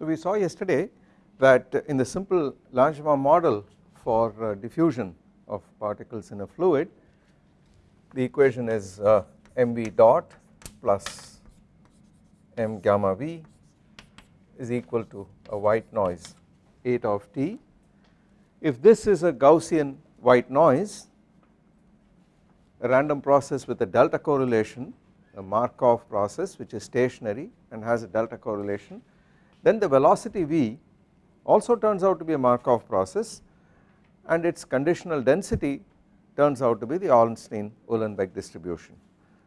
So we saw yesterday that in the simple Langevin model for uh, diffusion of particles in a fluid the equation is uh, mv dot plus m gamma v is equal to a white noise eta of t. If this is a Gaussian white noise a random process with a delta correlation a Markov process which is stationary and has a delta correlation then the velocity v also turns out to be a Markov process and its conditional density turns out to be the Ornstein-Uhlenbeck distribution.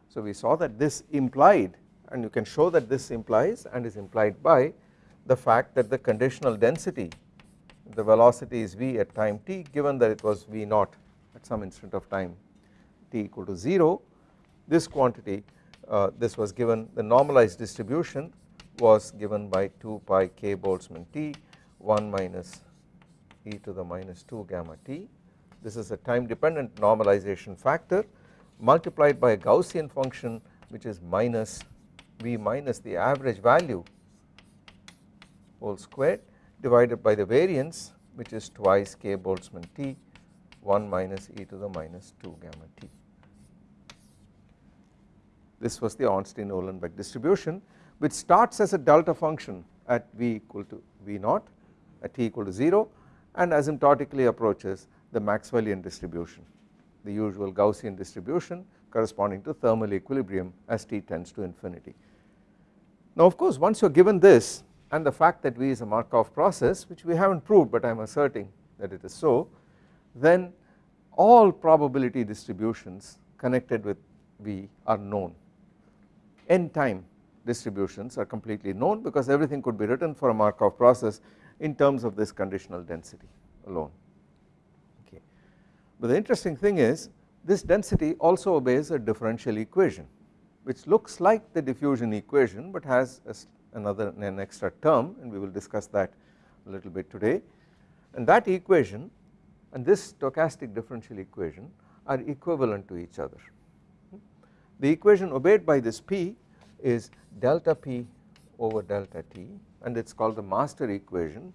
So we saw that this implied and you can show that this implies and is implied by the fact that the conditional density the velocity is v at time t given that it was v naught at some instant of time t equal to 0 this quantity uh, this was given the normalized distribution was given by 2 pi k Boltzmann t 1 minus e to the minus 2 gamma t this is a time dependent normalization factor multiplied by a Gaussian function which is minus v minus the average value whole squared divided by the variance which is twice k Boltzmann t 1 minus e to the minus 2 gamma t. This was the Ornstein-Uhlenbeck distribution which starts as a delta function at v equal to v naught at t equal to 0 and asymptotically approaches the Maxwellian distribution the usual Gaussian distribution corresponding to thermal equilibrium as t tends to infinity. Now of course once you are given this and the fact that V is a Markov process which we have not proved but I am asserting that it is so then all probability distributions connected with V are known n time distributions are completely known because everything could be written for a Markov process in terms of this conditional density alone okay. But the interesting thing is this density also obeys a differential equation which looks like the diffusion equation but has another an extra term and we will discuss that a little bit today and that equation and this stochastic differential equation are equivalent to each other. The equation obeyed by this P is delta P over delta T and it is called the master equation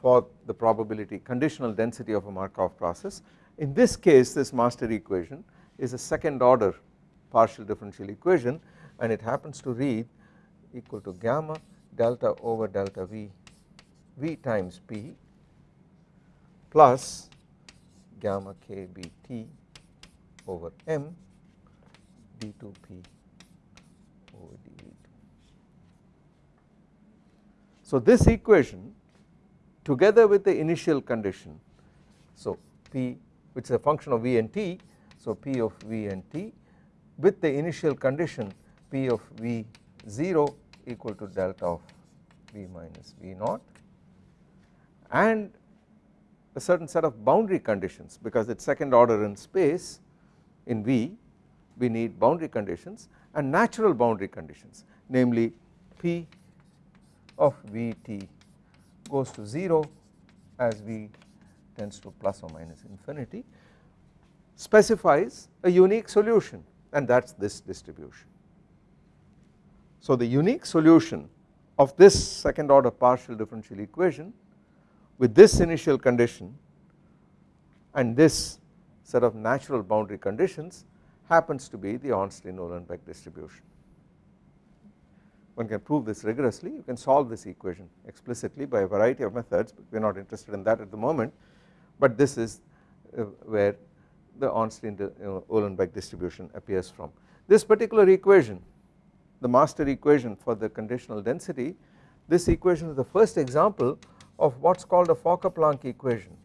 for the probability conditional density of a Markov process. In this case this master equation is a second order partial differential equation and it happens to read equal to gamma delta over delta V V times P plus gamma k b t over m d2p over dv2. So this equation together with the initial condition so p which is a function of v and t so p of v and t with the initial condition p of v 0 equal to delta of v minus v naught and a certain set of boundary conditions because it is second order in space in V we need boundary conditions and natural boundary conditions namely P of Vt goes to 0 as V tends to plus or minus infinity specifies a unique solution and that is this distribution. So the unique solution of this second order partial differential equation with this initial condition and this set of natural boundary conditions happens to be the Ornstein-Uhlenbeck distribution. One can prove this rigorously you can solve this equation explicitly by a variety of methods but we are not interested in that at the moment but this is uh, where the Ornstein-Uhlenbeck distribution appears from. This particular equation the master equation for the conditional density this equation is the first example of what is called a Fokker-Planck equation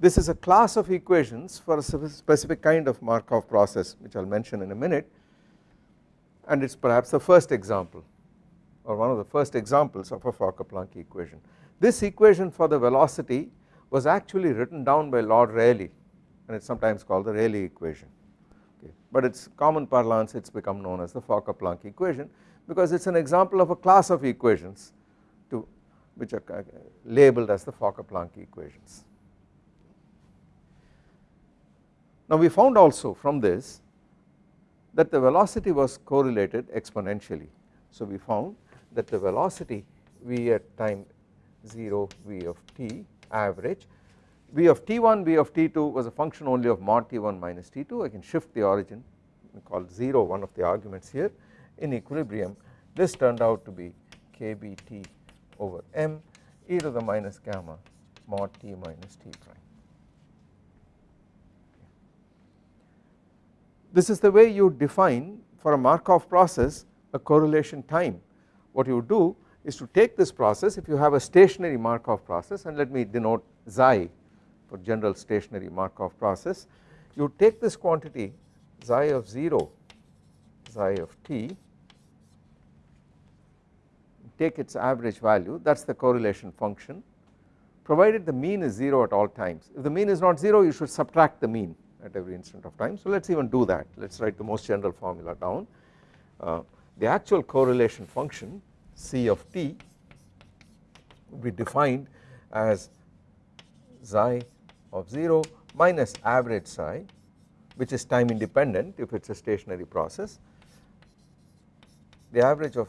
This is a class of equations for a specific kind of Markov process which I will mention in a minute and it is perhaps the first example or one of the first examples of a Fokker-Planck equation. This equation for the velocity was actually written down by Lord Rayleigh and it is sometimes called the Rayleigh equation okay. but its common parlance it has become known as the Fokker-Planck equation because it is an example of a class of equations to which are uh, labeled as the Fokker-Planck equations Now we found also from this that the velocity was correlated exponentially. So we found that the velocity v at time 0 v of t average v of t1 v of t2 was a function only of mod t1 minus t2 I can shift the origin call 0 one of the arguments here in equilibrium this turned out to be kbt over m e to the minus gamma mod t minus t prime. This is the way you define for a Markov process a correlation time. What you do is to take this process if you have a stationary Markov process and let me denote xi for general stationary Markov process you take this quantity xi of 0 xi of t take its average value that is the correlation function provided the mean is 0 at all times if the mean is not 0 you should subtract the mean at every instant of time. So let us even do that. Let us write the most general formula down. Uh, the actual correlation function c of t will be defined as xi of 0 minus average psi which is time independent if it is a stationary process. The average of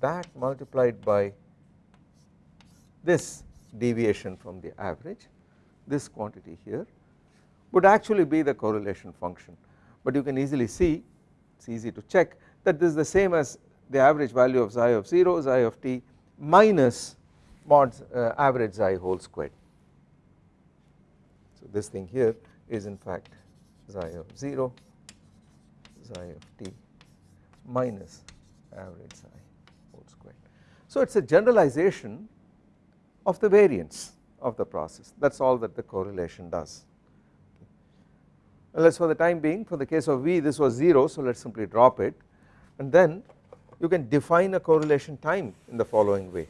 that multiplied by this deviation from the average this quantity here would actually be the correlation function but you can easily see it is easy to check that this is the same as the average value of xi of 0 xi of t minus mod uh, average xi whole squared. So this thing here is in fact xi of 0 xi of t minus average xi whole squared. So it is a generalization of the variance of the process that is all that the correlation does. Us for the time being for the case of V this was 0 so let us simply drop it. And then you can define a correlation time in the following way.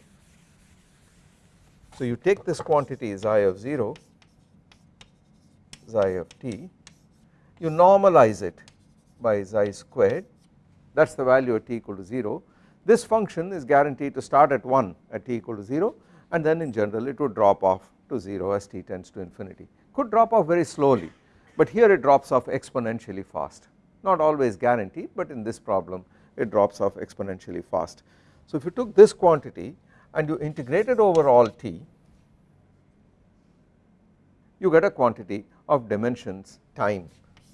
So you take this quantity xi of 0 xi of t you normalize it by xi squared. That is the value at t equal to 0 this function is guaranteed to start at 1 at t equal to 0 and then in general it would drop off to 0 as t tends to infinity. Could drop off very slowly but here it drops off exponentially fast not always guaranteed but in this problem it drops off exponentially fast. So if you took this quantity and you integrated over all t you get a quantity of dimensions time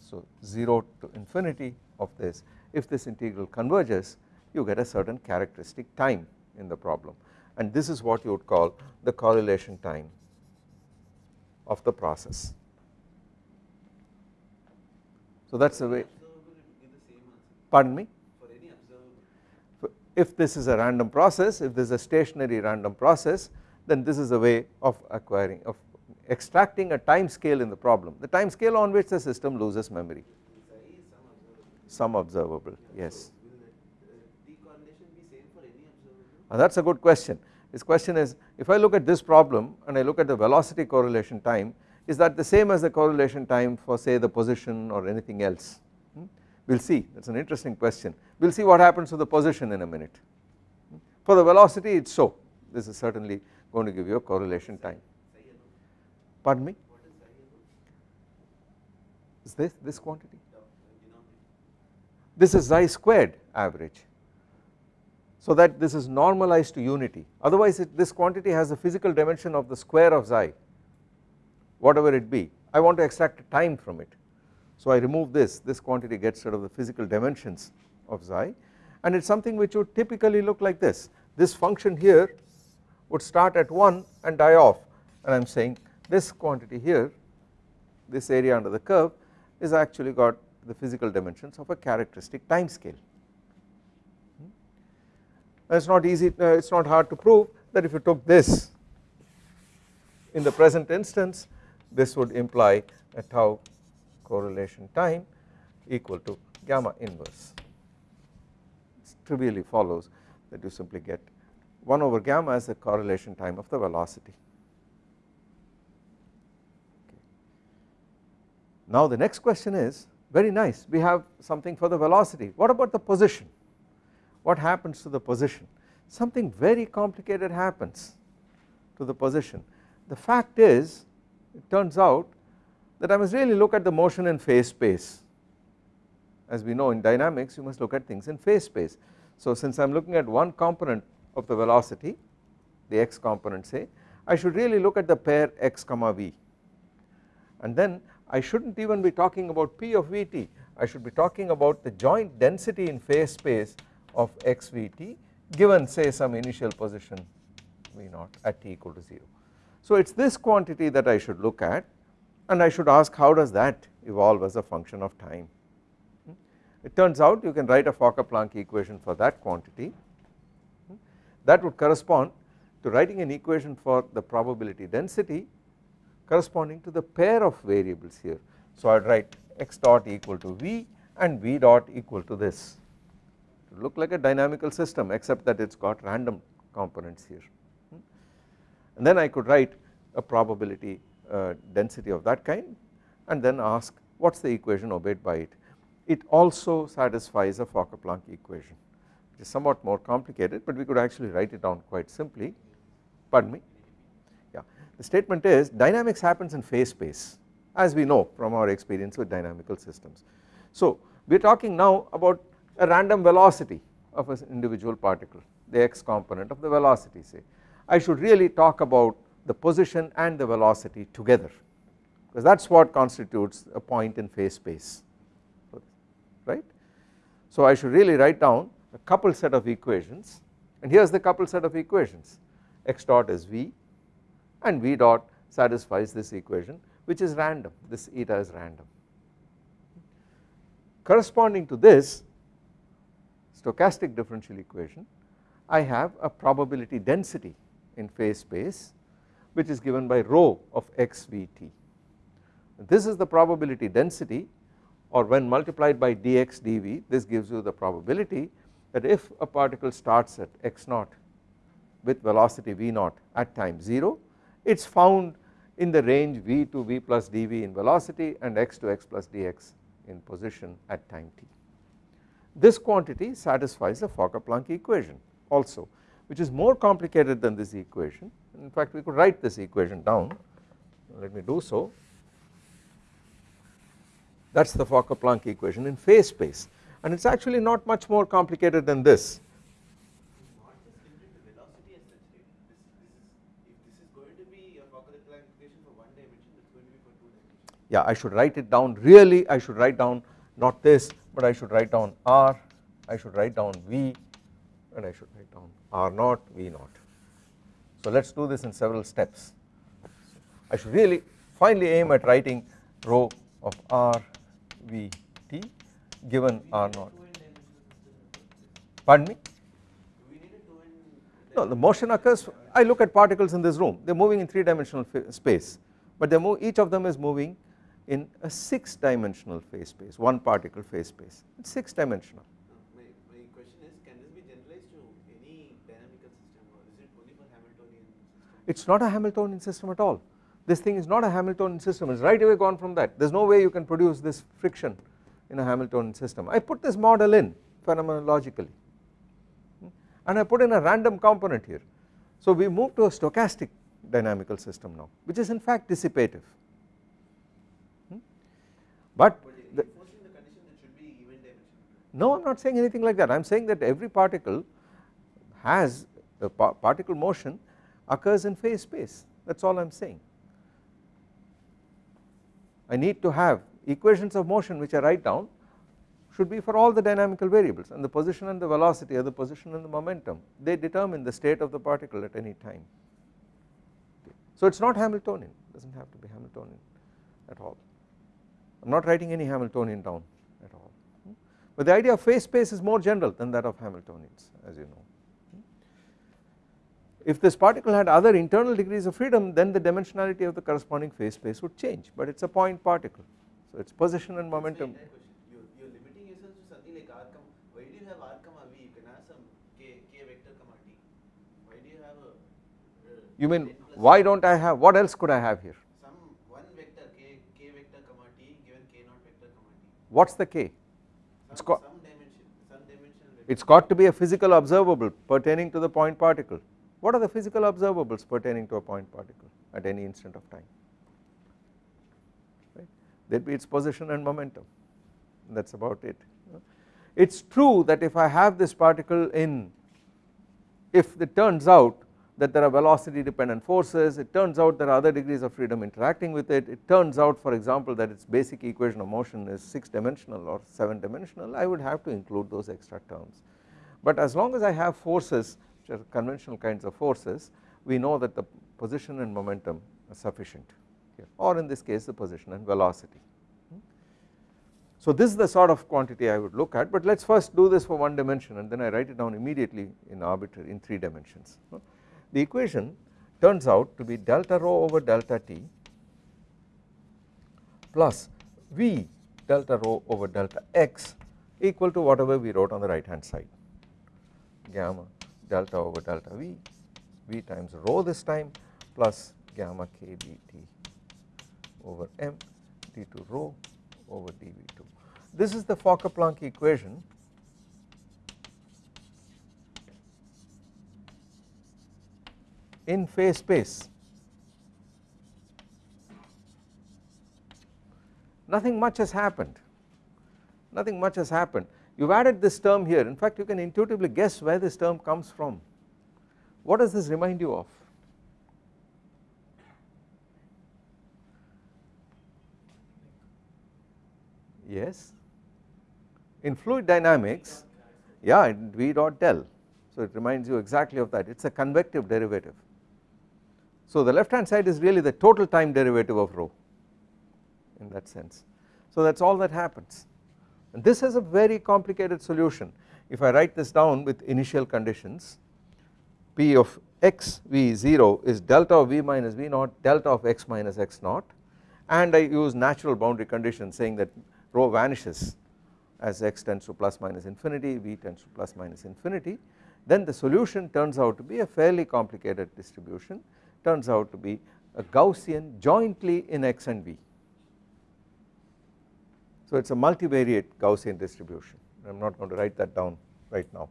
so 0 to infinity of this if this integral converges you get a certain characteristic time in the problem and this is what you would call the correlation time of the process. So that is the way. Pardon me? If this is a random process if this is a stationary random process then this is a way of acquiring of extracting a time scale in the problem. The time scale on which the system loses memory. Some observable yes. Uh, that is a good question. This question is if I look at this problem and I look at the velocity correlation time is that the same as the correlation time for say the position or anything else? Hmm? We will see. That is an interesting question. We will see what happens to the position in a minute. Hmm? For the velocity it is so. This is certainly going to give you a correlation time. Pardon me? Is this this quantity? This is xi squared average. So that this is normalized to unity. Otherwise it, this quantity has a physical dimension of the square of xi whatever it be I want to extract time from it so I remove this, this quantity gets rid of the physical dimensions of xi and it is something which would typically look like this. This function here would start at 1 and die off and I am saying this quantity here, this area under the curve is actually got the physical dimensions of a characteristic time scale. It is not easy, uh, it is not hard to prove that if you took this in the present instance this would imply a tau correlation time equal to gamma inverse. It trivially follows that you simply get 1 over gamma as the correlation time of the velocity. Okay. Now the next question is very nice we have something for the velocity what about the position what happens to the position something very complicated happens to the position the fact is it turns out that I must really look at the motion in phase space as we know in dynamics you must look at things in phase space. So since I am looking at one component of the velocity the x component say I should really look at the pair x comma v and then I should not even be talking about p of vt I should be talking about the joint density in phase space of x vt given say some initial position v naught at t equal to 0. So it is this quantity that I should look at and I should ask how does that evolve as a function of time. It turns out you can write a Fokker-Planck equation for that quantity that would correspond to writing an equation for the probability density corresponding to the pair of variables here. So I would write x dot equal to v and v dot equal to this to look like a dynamical system except that it has got random components here and then I could write a probability uh, density of that kind and then ask what is the equation obeyed by it. It also satisfies a Fokker-Planck equation which is somewhat more complicated but we could actually write it down quite simply pardon me yeah the statement is dynamics happens in phase space as we know from our experience with dynamical systems. So we are talking now about a random velocity of an individual particle the x component of the velocity say I should really talk about the position and the velocity together because that is what constitutes a point in phase space right. So I should really write down a coupled set of equations and here is the coupled set of equations x dot is v and v dot satisfies this equation which is random this eta is random. Corresponding to this stochastic differential equation I have a probability density in phase space which is given by rho of xvt. This is the probability density or when multiplied by dx dv this gives you the probability that if a particle starts at x naught with velocity v naught at time 0 it is found in the range v to v plus dv in velocity and x to x plus dx in position at time t. This quantity satisfies the Fokker-Planck equation also which is more complicated than this equation. In fact we could write this equation down. Let me do so. That is the Fokker-Planck equation in phase space. And it is actually not much more complicated than this. Yeah I should write it down. Really I should write down not this but I should write down R. I should write down V and I should write down R naught V naught. So let us do this in several steps. I should really finally aim at writing rho of R V T given R naught. Pardon me? No, the motion occurs. I look at particles in this room. They are moving in three dimensional space, but they move. Each of them is moving in a 6 dimensional phase space, one particle phase space, it's 6 dimensional. My, my question is can this be generalized to any dynamical system or is it only for Hamiltonian system? It is not a Hamiltonian system at all. This thing is not a Hamiltonian system, it is right away gone from that. There is no way you can produce this friction in a Hamiltonian system. I put this model in phenomenologically hmm, and I put in a random component here. So we move to a stochastic dynamical system now which is in fact dissipative but the, the condition that should be even dimensional. No I am not saying anything like that I am saying that every particle has the particle motion occurs in phase space that is all I am saying. I need to have equations of motion which I write down should be for all the dynamical variables and the position and the velocity or the position and the momentum they determine the state of the particle at any time. So it is not Hamiltonian it does not have to be Hamiltonian at all. I am not writing any Hamiltonian down at all hmm? but the idea of phase space is more general than that of Hamiltonians as you know. If this particle had other internal degrees of freedom then the dimensionality of the corresponding phase space would change but it is a point particle so its position and momentum. You, you are limiting yourself to something like r why do you have r comma v you can have some k, k vector comma t, why do you have a uh, You mean why do not I have what else could I have here some one vector k k vector commodity given k not vector commodity what is the k? It's got some dimension, some dimension. It's got to be a physical observable pertaining to the point particle. What are the physical observables pertaining to a point particle at any instant of time? Right. that be its position and momentum that is about it. It is true that if I have this particle in if it turns out that there are velocity dependent forces it turns out there are other degrees of freedom interacting with it it turns out for example that its basic equation of motion is 6 dimensional or 7 dimensional I would have to include those extra terms but as long as I have forces are conventional kinds of forces we know that the position and momentum are sufficient here or in this case the position and velocity. So this is the sort of quantity I would look at but let us first do this for one dimension and then I write it down immediately in arbitrary in 3 dimensions. The equation turns out to be delta rho over delta t plus V delta rho over delta x equal to whatever we wrote on the right hand side gamma delta over delta V V times rho this time plus gamma k B T over m d2 rho over dV2. This is the Fokker-Planck equation in phase space. Nothing much has happened, nothing much has happened. You have added this term here, in fact you can intuitively guess where this term comes from. What does this remind you of? Yes, in fluid dynamics yeah V dot del so it reminds you exactly of that it is a convective derivative. So the left hand side is really the total time derivative of rho in that sense so that is all that happens and this has a very complicated solution. If I write this down with initial conditions P of x V 0 is delta of V minus V naught delta of x minus x naught. And I use natural boundary conditions saying that rho vanishes as x tends to plus minus infinity V tends to plus minus infinity. Then the solution turns out to be a fairly complicated distribution turns out to be a Gaussian jointly in x and v. So it is a multivariate Gaussian distribution. I am not going to write that down right now.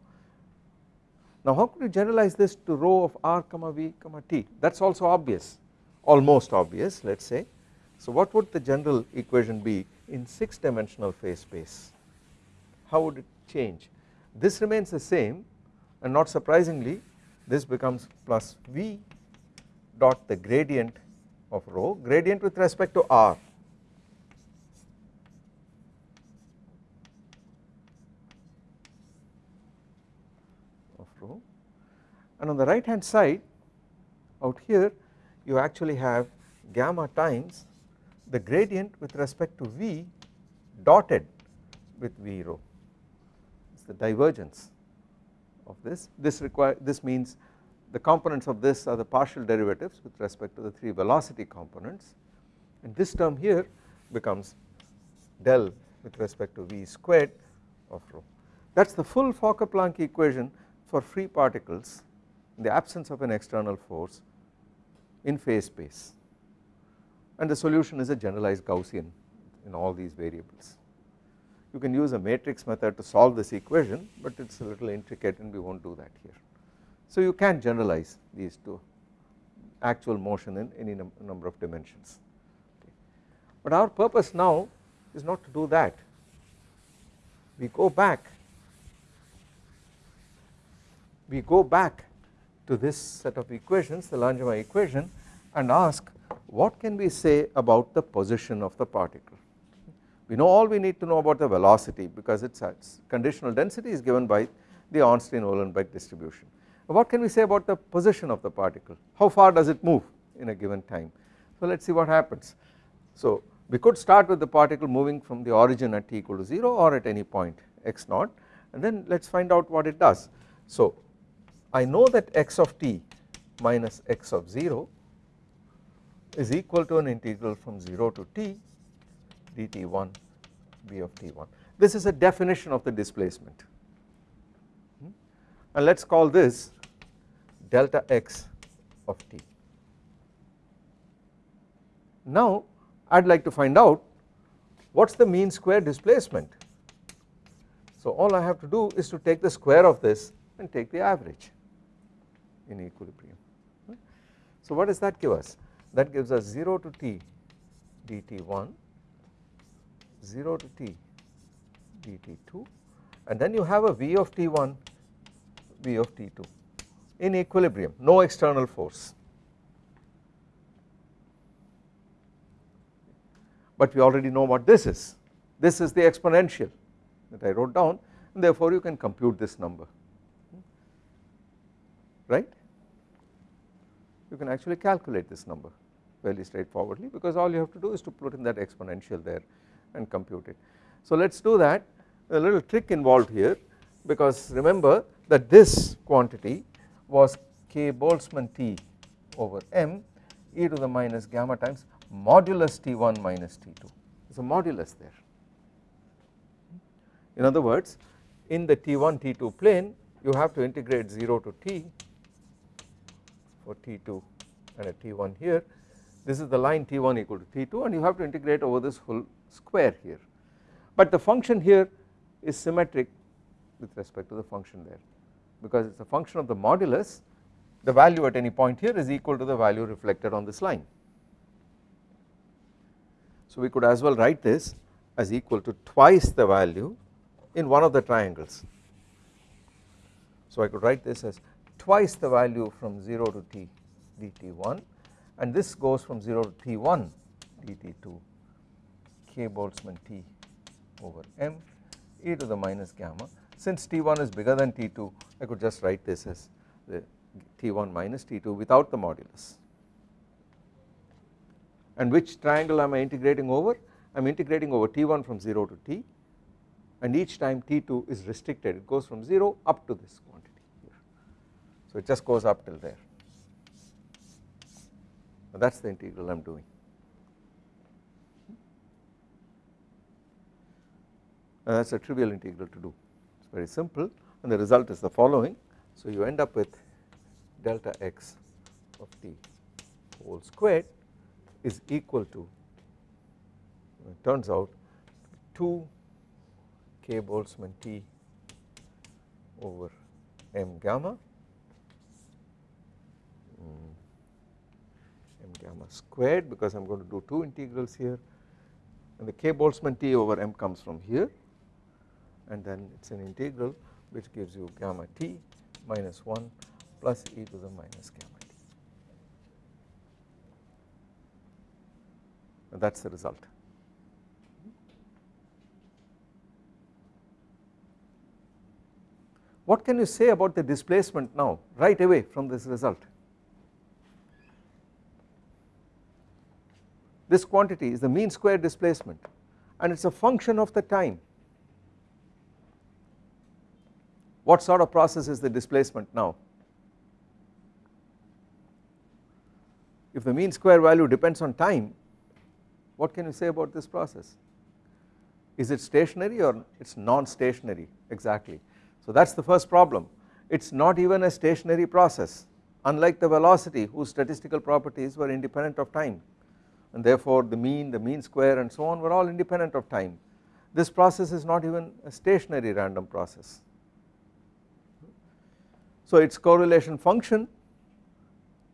Now how could you generalize this to rho of r comma v comma t? That is also obvious almost obvious let us say. So what would the general equation be in 6 dimensional phase space? How would it change? This remains the same and not surprisingly this becomes plus V dot the gradient of rho gradient with respect to r of rho and on the right hand side out here you actually have gamma times the gradient with respect to V dotted with V rho it is the divergence of this. This require this means the components of this are the partial derivatives with respect to the 3 velocity components. And this term here becomes del with respect to V squared of rho. That is the full Fokker-Planck equation for free particles the absence of an external force in phase space and the solution is a generalized Gaussian in all these variables. You can use a matrix method to solve this equation but it is a little intricate and we will not do that here. So you can generalize these to actual motion in any num number of dimensions okay. but our purpose now is not to do that we go back we go back to this set of equations the Langevin equation and ask what can we say about the position of the particle? We know all we need to know about the velocity because its, conditional density is given by the Ornstein-Uhlenbeck distribution. What can we say about the position of the particle? How far does it move in a given time? So let us see what happens. So we could start with the particle moving from the origin at t equal to 0 or at any point x naught and then let us find out what it does. So I know that x of t minus x of 0 is equal to an integral from 0 to t dt1 b of t1 this is a definition of the displacement hmm? and let us call this delta x of t. Now I would like to find out what is the mean square displacement. So all I have to do is to take the square of this and take the average in equilibrium. So what does that give us? That gives us 0 to t dt1 0 to t dt2 and then you have a v of t1 v of t2 in equilibrium no external force but we already know what this is this is the exponential that I wrote down and therefore you can compute this number right you can actually calculate this number fairly straightforwardly because all you have to do is to put in that exponential there and compute it. So let us do that a little trick involved here because remember that this quantity was k Boltzmann T over m e to the minus gamma times modulus T1 minus T2 there is a modulus there. In other words in the T1 T2 plane you have to integrate 0 to T for T2 and a T1 here this is the line T1 equal to T2 and you have to integrate over this whole square here but the function here is symmetric with respect to the function there because it is a function of the modulus the value at any point here is equal to the value reflected on this line. So we could as well write this as equal to twice the value in one of the triangles. So I could write this as twice the value from 0 to t dt1 and this goes from 0 to t1 dt2 k Boltzmann t over m e to the minus gamma. Since t1 is bigger than t2 I could just write this as the t1 minus t2 without the modulus. And which triangle am I integrating over? I am integrating over t1 from 0 to t and each time t2 is restricted it goes from 0 up to this quantity so it just goes up till there. That is the integral I am doing. And that is a trivial integral to do. It is very simple and the result is the following. So you end up with delta x of t whole squared is equal to it turns out 2 k Boltzmann t over m gamma mm, m gamma squared because I am going to do 2 integrals here and the k Boltzmann t over m comes from here and then it is an integral which gives you gamma t minus 1 plus e to the minus gamma t and that is the result. What can you say about the displacement now right away from this result? This quantity is the mean square displacement and it is a function of the time What sort of process is the displacement now? If the mean square value depends on time, what can you say about this process? Is it stationary or it is non-stationary exactly. So that is the first problem, it is not even a stationary process unlike the velocity whose statistical properties were independent of time and therefore the mean, the mean square and so on were all independent of time. This process is not even a stationary random process so its correlation function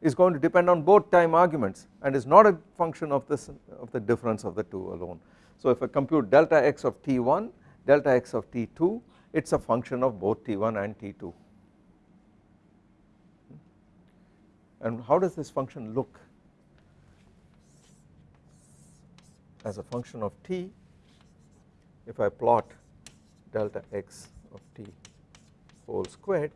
is going to depend on both time arguments and is not a function of this of the difference of the two alone. So if I compute delta x of t1 delta x of t2 it is a function of both t1 and t2 and how does this function look as a function of t if I plot delta x of t whole squared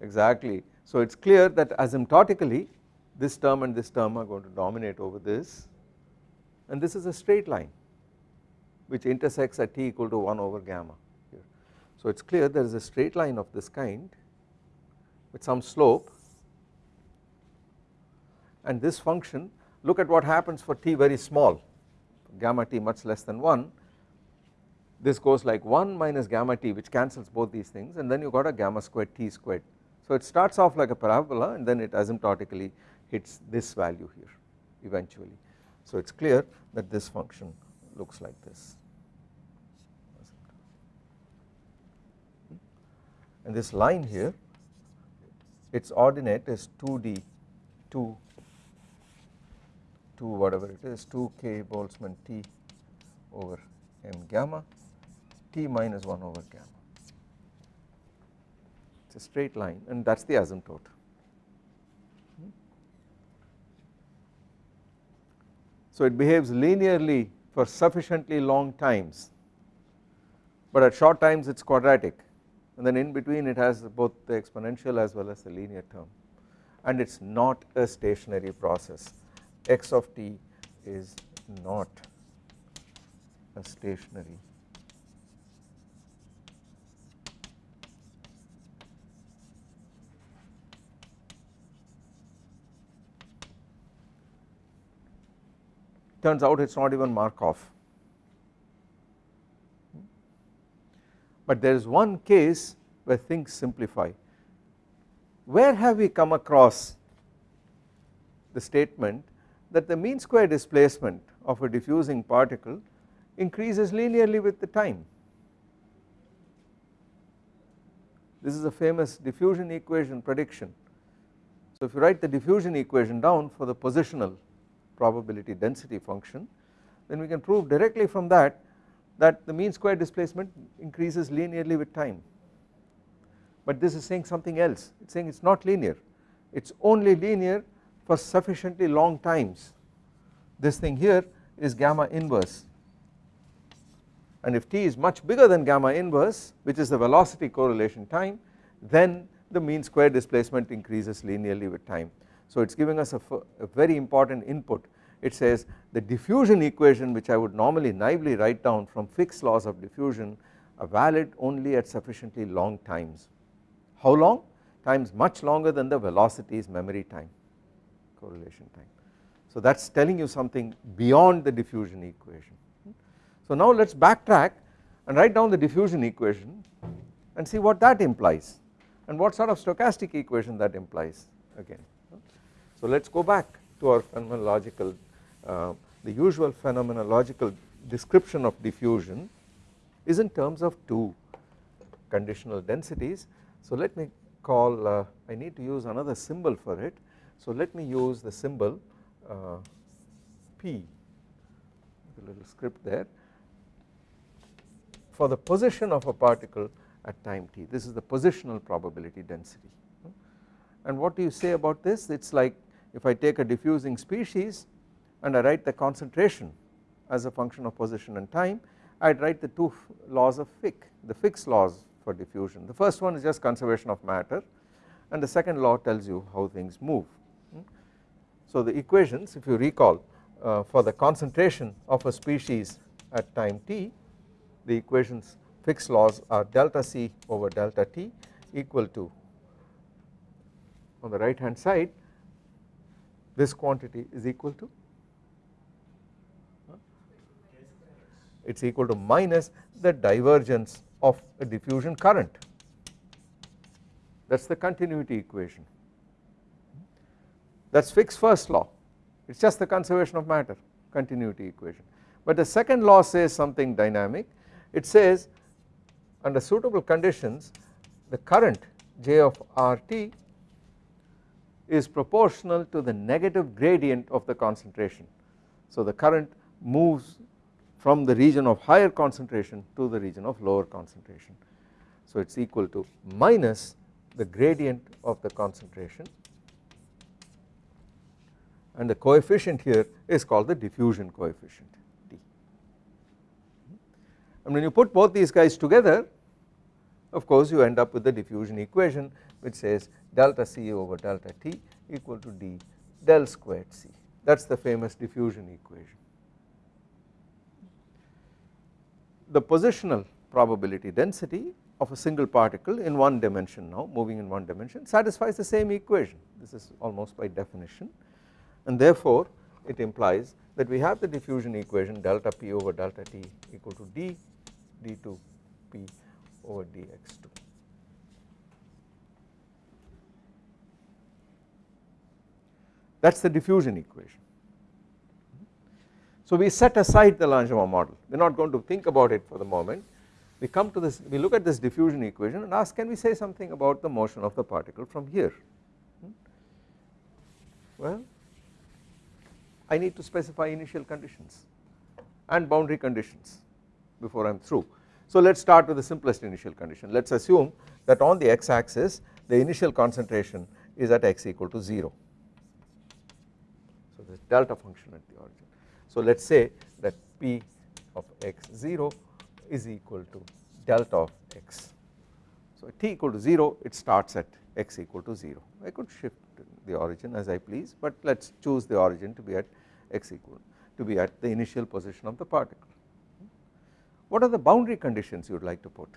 exactly. So it is clear that asymptotically this term and this term are going to dominate over this and this is a straight line which intersects at t equal to 1 over gamma. So it is clear there is a straight line of this kind with some slope and this function look at what happens for t very small. Gamma t much less than 1 this goes like 1 minus gamma t which cancels both these things and then you got a gamma squared t squared. So it starts off like a parabola and then it asymptotically hits this value here eventually. So it is clear that this function looks like this. And this line here its ordinate is 2d 2 2 whatever it is 2 k Boltzmann T over m gamma T minus 1 over gamma it is a straight line and that is the asymptote. So it behaves linearly for sufficiently long times but at short times it is quadratic and then in between it has both the exponential as well as the linear term and it is not a stationary process x of t is not a stationary turns out it is not even Markov but there is one case where things simplify. Where have we come across the statement that the mean square displacement of a diffusing particle increases linearly with the time. This is a famous diffusion equation prediction. So if you write the diffusion equation down for the positional probability density function then we can prove directly from that that the mean square displacement increases linearly with time but this is saying something else it is saying it is not linear it is only linear for sufficiently long times this thing here is gamma inverse and if t is much bigger than gamma inverse which is the velocity correlation time then the mean square displacement increases linearly with time. So it is giving us a, a very important input it says the diffusion equation which I would normally naively write down from Fick's laws of diffusion are valid only at sufficiently long times. How long? Times much longer than the velocity's memory time correlation time. So that is telling you something beyond the diffusion equation. So now let us backtrack and write down the diffusion equation and see what that implies and what sort of stochastic equation that implies again. So let us go back to our phenomenological uh, the usual phenomenological description of diffusion is in terms of two conditional densities. So let me call uh, I need to use another symbol for it. So let me use the symbol uh, P a little script there for the position of a particle at time t. This is the positional probability density. And what do you say about this? It is like if I take a diffusing species and I write the concentration as a function of position and time I would write the two laws of Fick the Fick's laws for diffusion. The first one is just conservation of matter and the second law tells you how things move. So the equations if you recall uh, for the concentration of a species at time t the equations Fick's laws are delta c over delta t equal to on the right hand side this quantity is equal to it is equal to minus the divergence of a diffusion current. That is the continuity equation that is Fick's first law it is just the conservation of matter continuity equation but the second law says something dynamic it says under suitable conditions the current J of RT is proportional to the negative gradient of the concentration. So the current moves from the region of higher concentration to the region of lower concentration. So it is equal to minus the gradient of the concentration and the coefficient here is called the diffusion coefficient D. And when you put both these guys together of course you end up with the diffusion equation which says delta C over delta T equal to D del squared C that is the famous diffusion equation. The positional probability density of a single particle in one dimension now moving in one dimension satisfies the same equation this is almost by definition and therefore it implies that we have the diffusion equation delta p over delta t equal to d d2 p over dx2 that is the diffusion equation. So we set aside the Langevin model. We are not going to think about it for the moment. We come to this we look at this diffusion equation and ask can we say something about the motion of the particle from here? Hmm? Well I need to specify initial conditions and boundary conditions before I am through. So let us start with the simplest initial condition let us assume that on the x axis the initial concentration is at x equal to 0 so this delta function at the origin. So let us say that p of x0 is equal to delta of x so at t equal to 0 it starts at x equal to 0 I could shift the origin as I please but let us choose the origin to be at x equal to be at the initial position of the particle. What are the boundary conditions you would like to put?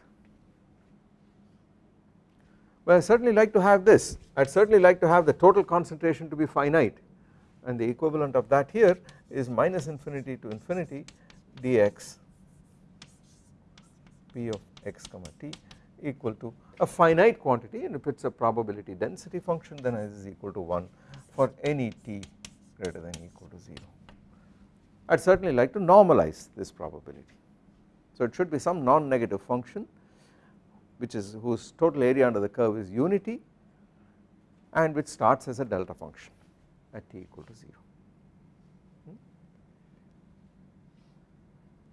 Well I certainly like to have this I would certainly like to have the total concentration to be finite and the equivalent of that here is minus infinity to infinity dx p of x comma t equal to a finite quantity and if it is a probability density function then S is equal to 1 for any t greater than equal to 0. I would certainly like to normalize this probability. So it should be some non-negative function which is whose total area under the curve is unity and which starts as a delta function at t equal to 0. Hmm?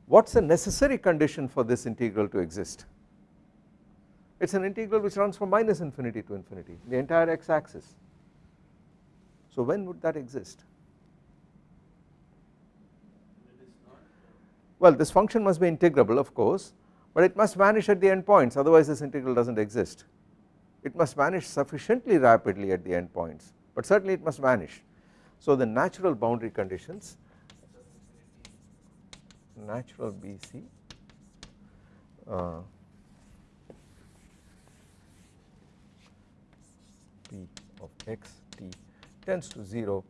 What is the necessary condition for this integral to exist? It is an integral which runs from minus infinity to infinity the entire x axis. So when would that exist? Well this function must be integrable of course but it must vanish at the endpoints otherwise this integral does not exist. It must vanish sufficiently rapidly at the endpoints but certainly it must vanish. So the natural boundary conditions natural BC uh, P of x t tends to 0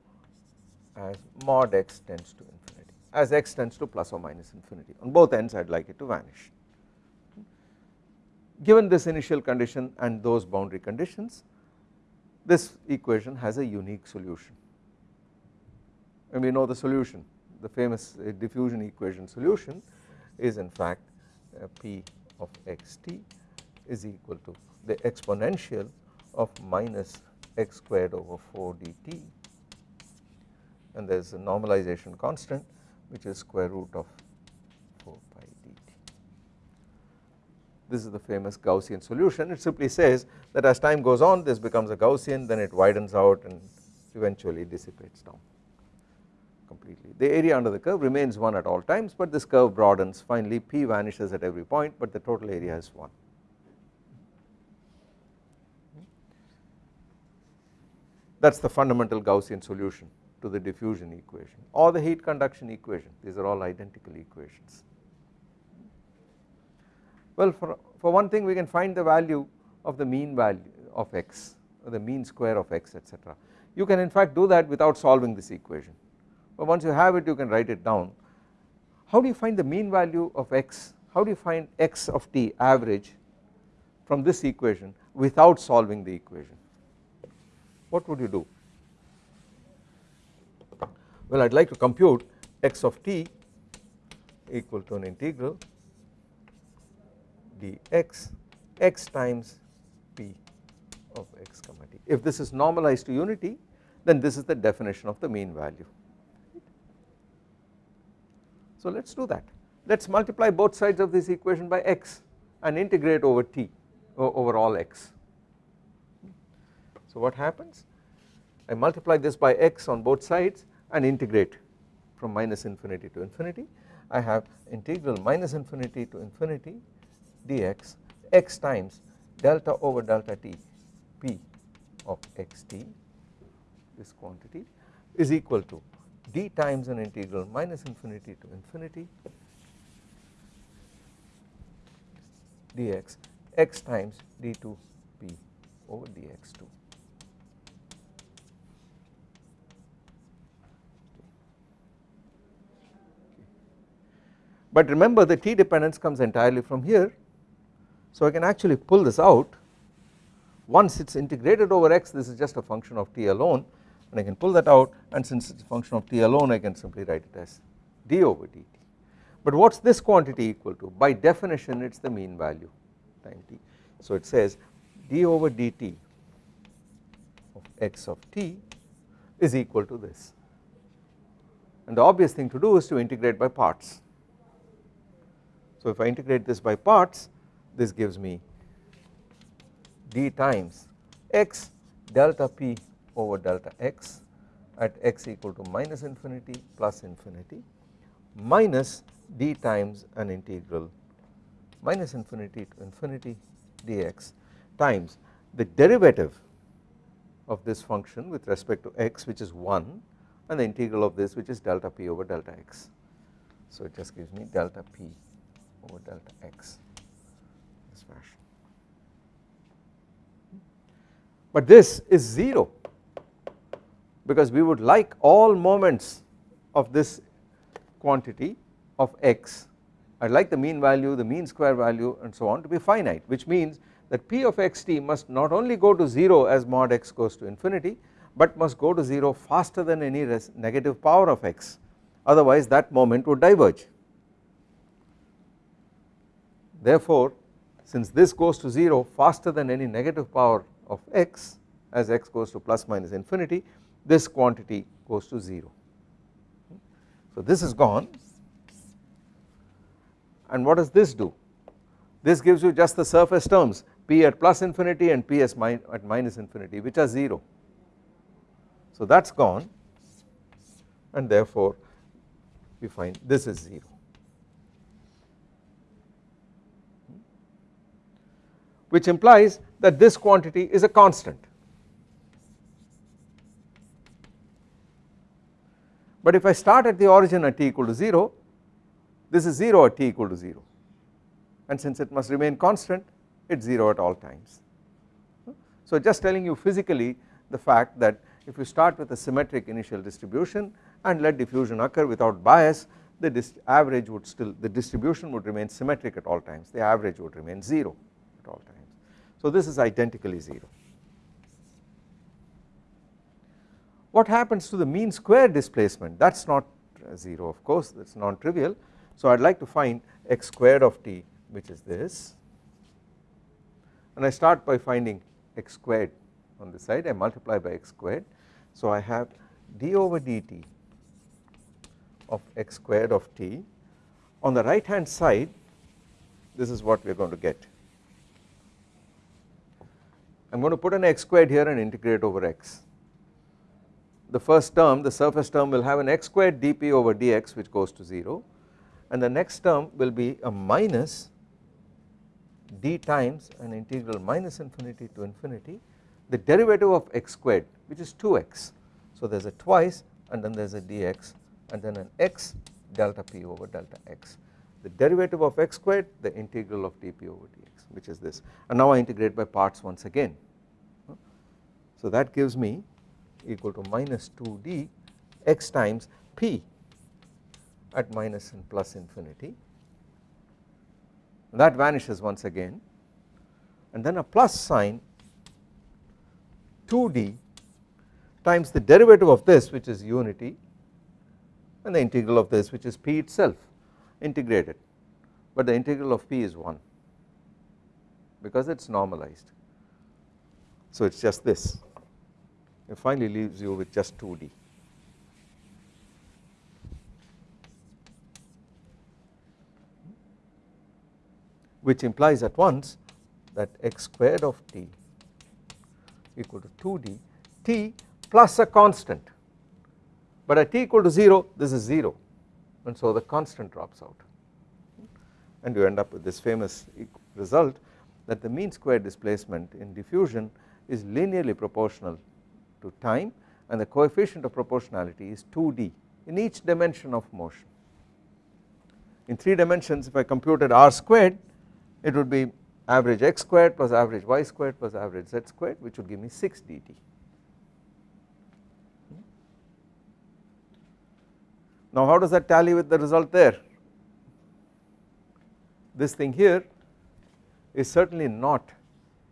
as mod x tends to infinity as x tends to plus or minus infinity. On both ends I would like it to vanish. Given this initial condition and those boundary conditions this equation has a unique solution. And we know the solution. The famous uh, diffusion equation solution is in fact uh, p of xt is equal to the exponential of minus x squared over 4 dt and there is a normalization constant which is square root of 4 pi dt. this is the famous Gaussian solution. It simply says that as time goes on this becomes a Gaussian then it widens out and eventually dissipates down completely. The area under the curve remains 1 at all times but this curve broadens. Finally p vanishes at every point but the total area is 1 that is the fundamental Gaussian solution to the diffusion equation or the heat conduction equation these are all identical equations well for, for one thing we can find the value of the mean value of x or the mean square of x etc. You can in fact do that without solving this equation but once you have it you can write it down. How do you find the mean value of x? How do you find x of t average from this equation without solving the equation? What would you do? Well I would like to compute x of t equal to an integral dx x times p of x comma t. If this is normalized to unity then this is the definition of the mean value. So let us do that let us multiply both sides of this equation by x and integrate over t over all x. So what happens? I multiply this by x on both sides and integrate from minus infinity to infinity. I have integral minus infinity to infinity dx x times delta over delta t p of xt this quantity is equal to d times an integral minus infinity to infinity dx x times d2 p over dx2 but remember the t dependence comes entirely from here so I can actually pull this out once it is integrated over x this is just a function of t alone and I can pull that out and since it is a function of t alone I can simply write it as d over dt. But what is this quantity equal to? By definition it is the mean value time t. So it says d over dt of x of t is equal to this and the obvious thing to do is to integrate by parts. So if I integrate this by parts this gives me d times x delta p over delta x at x equal to minus infinity plus infinity minus d times an integral minus infinity to infinity dx times the derivative of this function with respect to x which is 1 and the integral of this which is delta p over delta x. So it just gives me delta p over delta x this fashion. But this is 0 because we would like all moments of this quantity of x I like the mean value, the mean square value and so on to be finite which means that p of xt must not only go to 0 as mod x goes to infinity but must go to 0 faster than any negative power of x otherwise that moment would diverge. Therefore since this goes to 0 faster than any negative power of x as x goes to plus minus infinity this quantity goes to 0. So this is gone and what does this do? This gives you just the surface terms p at plus infinity and p at minus infinity which are 0. So that is gone and therefore we find this is 0. Which implies that this quantity is a constant. But if I start at the origin at t equal to 0 this is 0 at t equal to 0 and since it must remain constant it is 0 at all times. So just telling you physically the fact that if you start with a symmetric initial distribution and let diffusion occur without bias the average would still the distribution would remain symmetric at all times the average would remain 0 at all times. So this is identically 0. What happens to the mean square displacement that is not 0 of course that is non trivial so I would like to find x squared of t which is this and I start by finding x squared on this side I multiply by x squared. So I have d over dt of x squared of t on the right hand side this is what we are going to get. Am going to put an x squared here and integrate over x. The first term the surface term will have an x squared dp over dx which goes to 0 and the next term will be a minus d times an integral minus infinity to infinity the derivative of x squared which is 2x. So there is a twice and then there is a dx and then an x delta p over delta x the derivative of x squared the integral of dp over dx which is this and now I integrate by parts once again. So that gives me equal to minus 2d x times p at minus and plus infinity. That vanishes once again. And then a plus sign 2d times the derivative of this which is unity and the integral of this which is p itself integrated. But the integral of p is 1 because it is normalized. So it is just this it finally leaves you with just 2d. which implies at once that x squared of t equal to 2d t plus a constant. But at t equal to 0 this is 0 and so the constant drops out. And you end up with this famous result that the mean square displacement in diffusion is linearly proportional to time and the coefficient of proportionality is 2d in each dimension of motion. In 3 dimensions if I computed r squared it would be average x squared plus average y squared plus average z squared which would give me 6 dt. Now how does that tally with the result there? This thing here is certainly not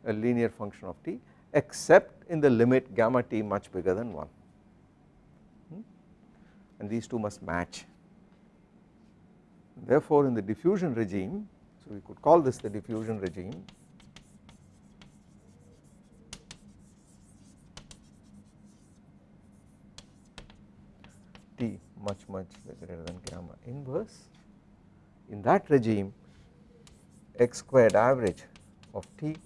a linear function of t except in the limit gamma t much bigger than 1 hmm? and these two must match. Therefore in the diffusion regime so we could call this the diffusion regime. T much much greater than gamma inverse in that regime x squared average of t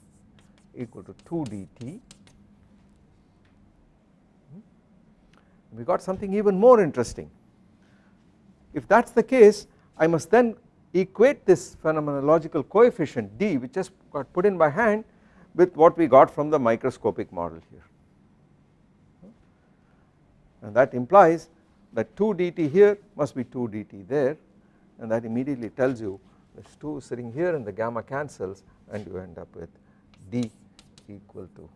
equal to 2 dt. Hmm? We got something even more interesting. If that is the case I must then equate this phenomenological coefficient d which just got put in by hand with what we got from the microscopic model here. Hmm? And that implies that 2 dt here must be 2 dt there and that immediately tells you this 2 sitting here and the gamma cancels and you end up with d equal to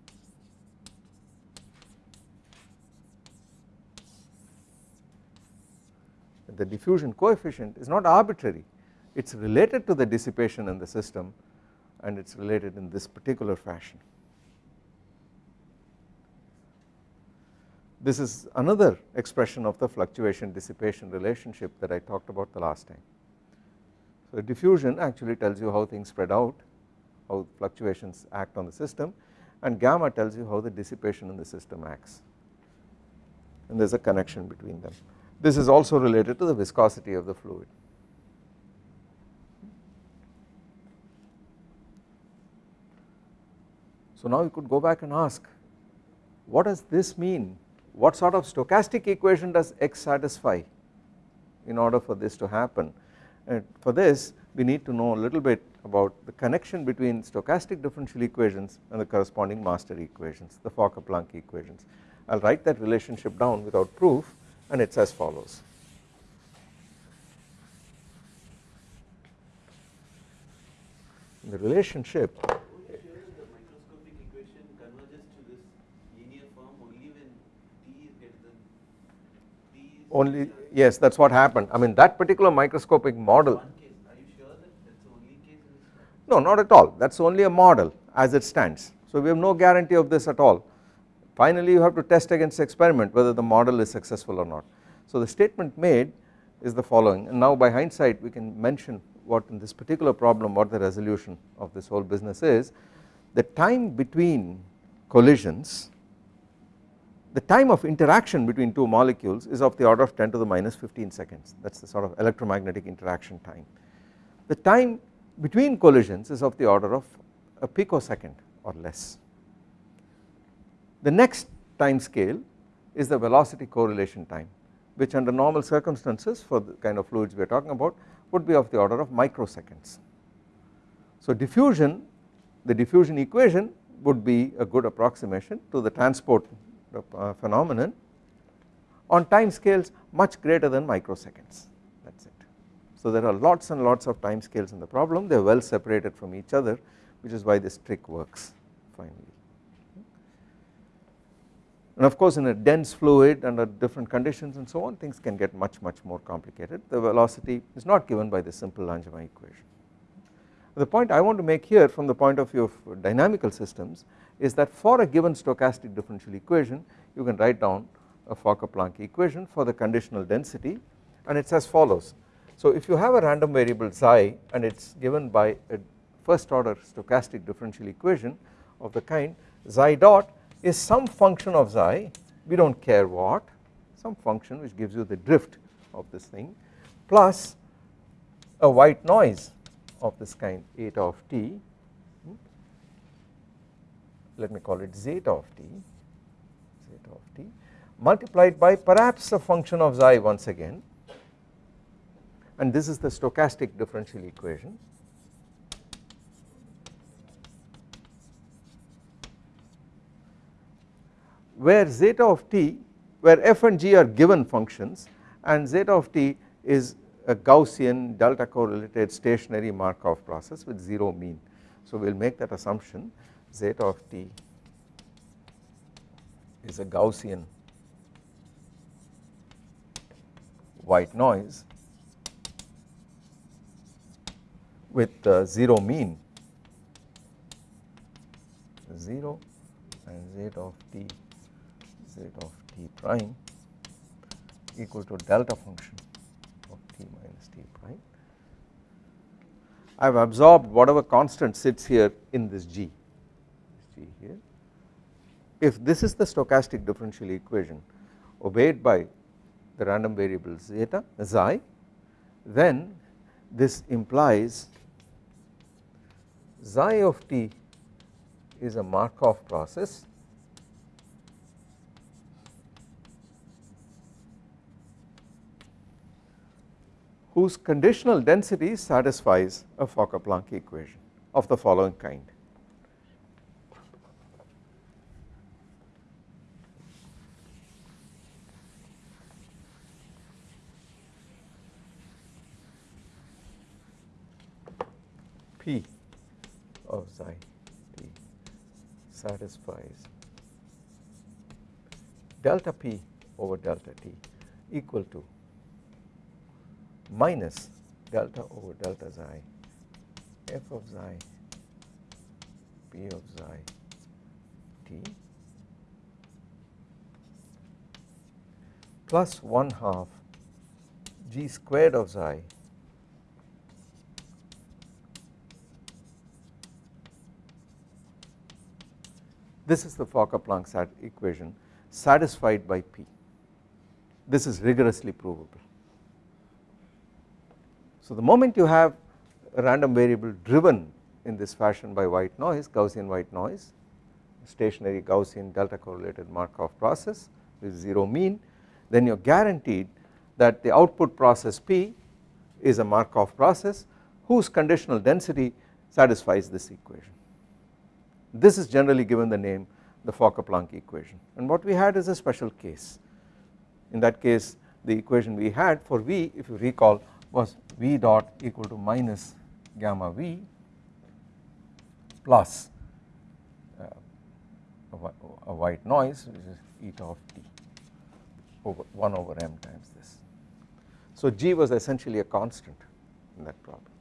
the diffusion coefficient is not arbitrary it is related to the dissipation in the system and it is related in this particular fashion. This is another expression of the fluctuation dissipation relationship that I talked about the last time. So diffusion actually tells you how things spread out, how fluctuations act on the system and gamma tells you how the dissipation in the system acts and there is a connection between them. This is also related to the viscosity of the fluid. So now you could go back and ask what does this mean what sort of stochastic equation does x satisfy in order for this to happen and for this we need to know a little bit about the connection between stochastic differential equations and the corresponding master equations the Fokker-Planck equations. I will write that relationship down without proof and it is as follows. The relationship only yes that is what happened. I mean that particular microscopic model no not at all. That is only a model as it stands. So we have no guarantee of this at all. Finally you have to test against experiment whether the model is successful or not. So the statement made is the following. And now by hindsight we can mention what in this particular problem what the resolution of this whole business is. The time between collisions the time of interaction between two molecules is of the order of 10 to the minus 15 seconds. That is the sort of electromagnetic interaction time. The time between collisions is of the order of a picosecond or less. The next time scale is the velocity correlation time which under normal circumstances for the kind of fluids we are talking about would be of the order of microseconds. So diffusion the diffusion equation would be a good approximation to the transport uh, phenomenon on time scales much greater than microseconds. So there are lots and lots of time scales in the problem they are well separated from each other which is why this trick works finally. And of course in a dense fluid under different conditions and so on things can get much much more complicated the velocity is not given by the simple Langevin equation. The point I want to make here from the point of view of dynamical systems is that for a given stochastic differential equation you can write down a Fokker-Planck equation for the conditional density and it is as follows. So if you have a random variable xi and it is given by a first order stochastic differential equation of the kind xi dot is some function of xi. We do not care what some function which gives you the drift of this thing plus a white noise of this kind eta of t hmm, let me call it zeta of t zeta of t multiplied by perhaps a function of xi once again and this is the stochastic differential equation. Where zeta of t where f and g are given functions and zeta of t is a Gaussian delta correlated stationary Markov process with 0 mean. So we will make that assumption. Zeta of t is a Gaussian white noise with uh, 0 mean 0 and z of t z of t prime equal to delta function of t minus t prime. I have absorbed whatever constant sits here in this g here. If this is the stochastic differential equation obeyed by the random variable zeta xi then this implies xi of t is a Markov process whose conditional density satisfies a Fokker-Planck equation of the following kind. P of xi t satisfies. Delta p over delta t equal to minus delta over delta xi f of xi p of xi t plus 1 half g squared of xi this is the Fokker-Planck equation satisfied by P this is rigorously provable so the moment you have a random variable driven in this fashion by white noise Gaussian white noise stationary Gaussian delta correlated Markov process with 0 mean then you are guaranteed that the output process P is a Markov process whose conditional density satisfies this equation. This is generally given the name the Fokker-Planck equation and what we had is a special case in that case the equation we had for V if you recall was V dot equal to minus gamma V plus uh, a, white noise which is eta of t over 1 over m times this. So G was essentially a constant in that problem.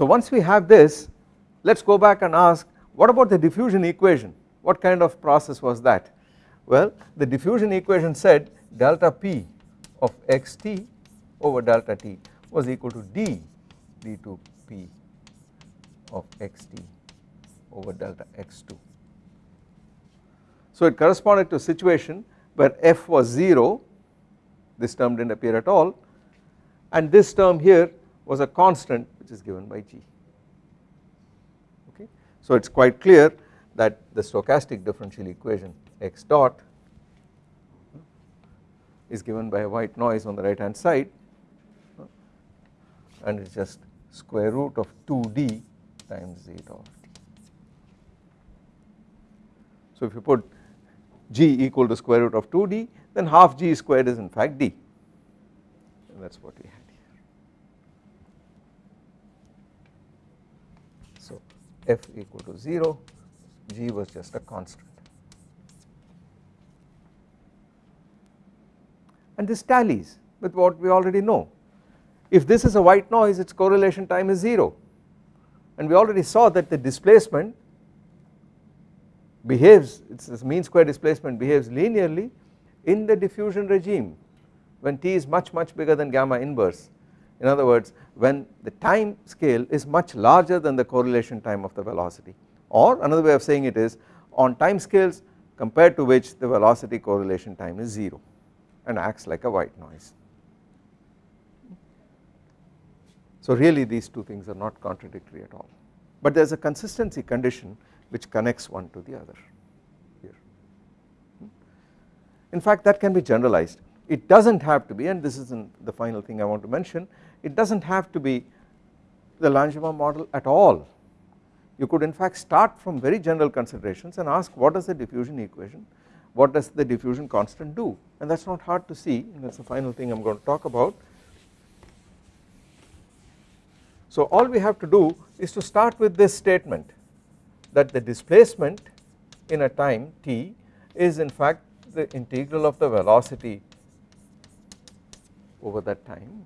So once we have this let us go back and ask what about the diffusion equation? What kind of process was that? Well the diffusion equation said delta p of xt over delta t was equal to d d2p of xt over delta x2 so it corresponded to a situation where f was 0 this term did not appear at all. And this term here was a constant which is given by G okay. So it is quite clear that the stochastic differential equation x dot is given by a white noise on the right hand side and it is just square root of 2d times z of t. So if you put g equal to square root of 2d then half g squared is in fact d and that is what we have. F equal to 0 g was just a constant. And this tallies with what we already know. If this is a white noise its correlation time is 0 and we already saw that the displacement behaves its mean square displacement behaves linearly in the diffusion regime when t is much much bigger than gamma inverse in other words when the time scale is much larger than the correlation time of the velocity or another way of saying it is on time scales compared to which the velocity correlation time is 0 and acts like a white noise. So really these two things are not contradictory at all but there is a consistency condition which connects one to the other here. In fact that can be generalized it does not have to be and this is the final thing I want to mention it does not have to be the Langevin model at all. You could in fact start from very general considerations and ask what does the diffusion equation what does the diffusion constant do? And that is not hard to see. And that is the final thing I am going to talk about. So all we have to do is to start with this statement that the displacement in a time t is in fact the integral of the velocity over that time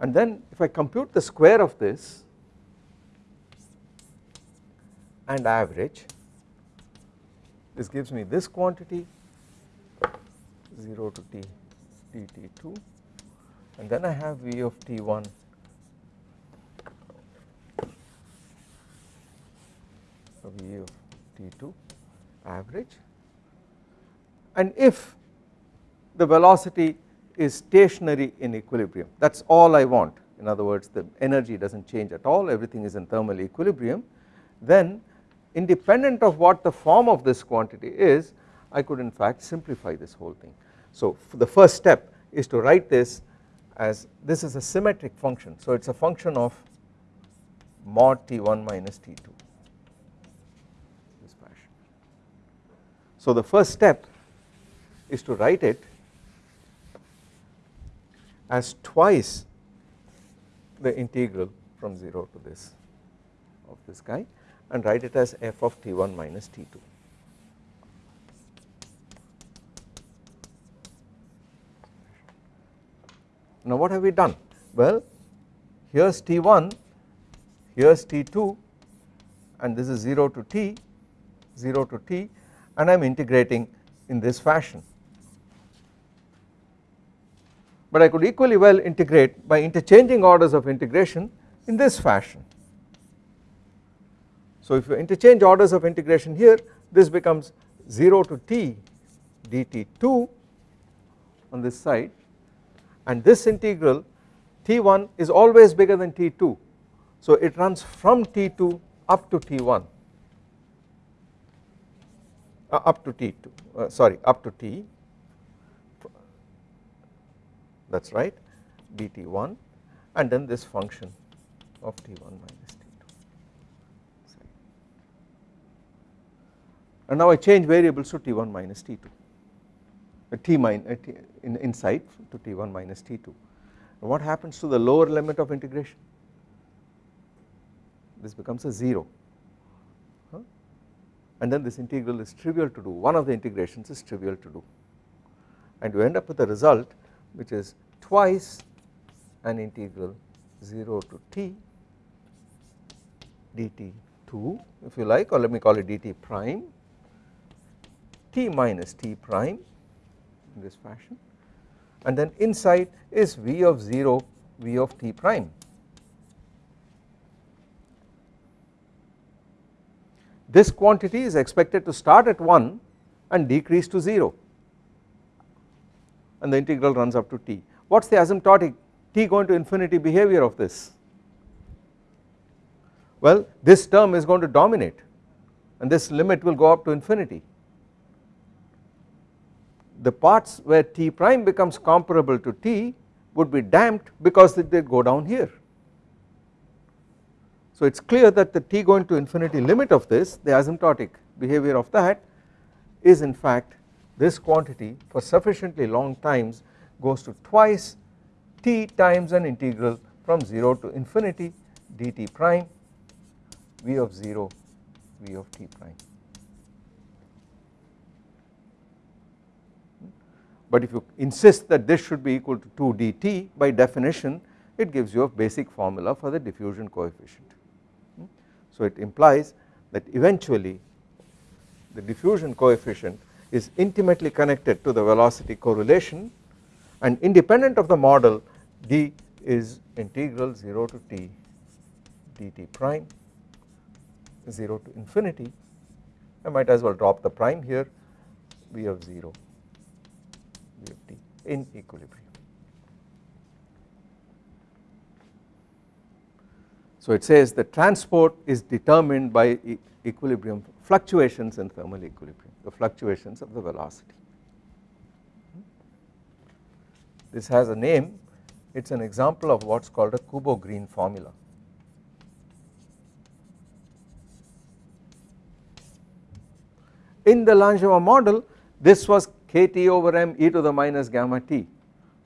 and then if I compute the square of this and average this gives me this quantity 0 to t dt2 and then I have v of t1 V of T2 average. And if the velocity is stationary in equilibrium. That is all I want. In other words the energy does not change at all. Everything is in thermal equilibrium. Then independent of what the form of this quantity is I could in fact simplify this whole thing. So the first step is to write this as this is a symmetric function. So it is a function of mod T1 minus T2 this fashion. So the first step is to write it as twice the integral from 0 to this of this guy and write it as f of t1 minus t2. Now what have we done? Well here is t1, here is t2 and this is 0 to t, 0 to t and I am integrating in this fashion but I could equally well integrate by interchanging orders of integration in this fashion. So if you interchange orders of integration here this becomes 0 to t dt2 on this side. And this integral t1 is always bigger than t2 so it runs from t2 up to t1 uh, up to t2 uh, sorry up to t that is right. dt1 and then this function of t1 minus t2 and now I change variables to t1 minus t2 uh, t min uh, t in inside to t1 minus t2 what happens to the lower limit of integration? This becomes a 0 huh? and then this integral is trivial to do. One of the integrations is trivial to do. And you end up with a result which is twice an integral 0 to t dt2 if you like or let me call it dt prime t minus t prime in this fashion and then inside is v of 0 v of t prime. This quantity is expected to start at 1 and decrease to 0 and the integral runs up to t. What is the asymptotic t going to infinity behavior of this? Well this term is going to dominate and this limit will go up to infinity. The parts where t prime becomes comparable to t would be damped because they go down here. So it is clear that the t going to infinity limit of this the asymptotic behavior of that is in fact this quantity for sufficiently long times goes to twice t times an integral from 0 to infinity dt prime v of 0 v of t prime. But if you insist that this should be equal to 2 dt by definition it gives you a basic formula for the diffusion coefficient. Hmm? So it implies that eventually the diffusion coefficient is intimately connected to the velocity correlation and independent of the model d is integral 0 to t dt prime 0 to infinity I might as well drop the prime here v of 0 v of t in equilibrium. So it says the transport is determined by e equilibrium fluctuations in thermal equilibrium the fluctuations of the velocity. This has a name it is an example of what is called a Kubo-Green formula. In the Langevin model this was kT over m e to the minus gamma t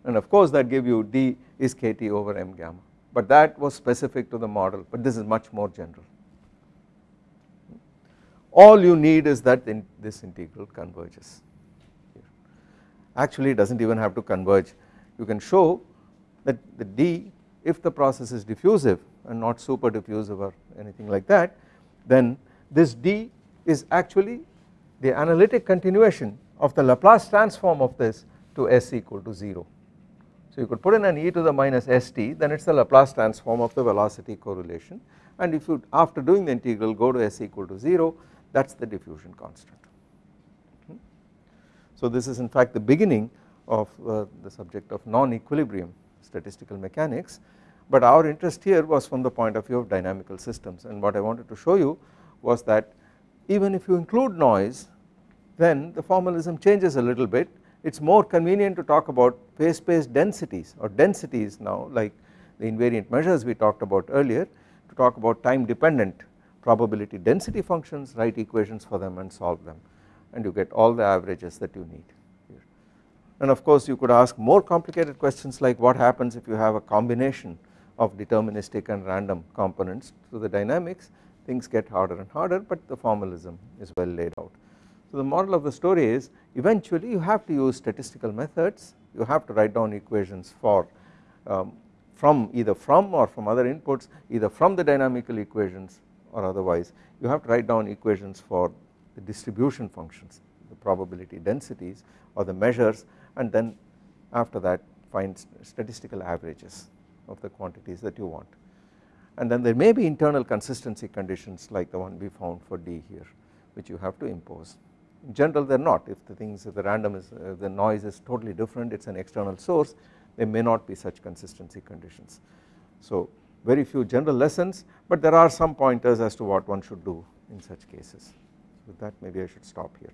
and of course that gave you d is kT over m gamma but that was specific to the model but this is much more general. All you need is that in this integral converges. Actually it does not even have to converge. You can show that the D if the process is diffusive and not super diffusive or anything like that then this D is actually the analytic continuation of the Laplace transform of this to S equal to 0. So you could put in an e to the minus st then it is the Laplace transform of the velocity correlation. And if you after doing the integral go to s equal to 0 that is the diffusion constant. So this is in fact the beginning of uh, the subject of non-equilibrium statistical mechanics but our interest here was from the point of view of dynamical systems and what I wanted to show you was that even if you include noise then the formalism changes a little bit it is more convenient to talk about phase space densities or densities now like the invariant measures we talked about earlier to talk about time dependent probability density functions write equations for them and solve them and you get all the averages that you need. And of course you could ask more complicated questions like what happens if you have a combination of deterministic and random components to the dynamics things get harder and harder but the formalism is well laid out. So the moral of the story is eventually you have to use statistical methods you have to write down equations for um, from either from or from other inputs either from the dynamical equations or otherwise you have to write down equations for the distribution functions the probability densities or the measures and then after that find statistical averages of the quantities that you want. And then there may be internal consistency conditions like the one we found for D here which you have to impose. In general they are not. If the things if the random is uh, the noise is totally different it is an external source there may not be such consistency conditions. So very few general lessons but there are some pointers as to what one should do in such cases with that maybe I should stop here.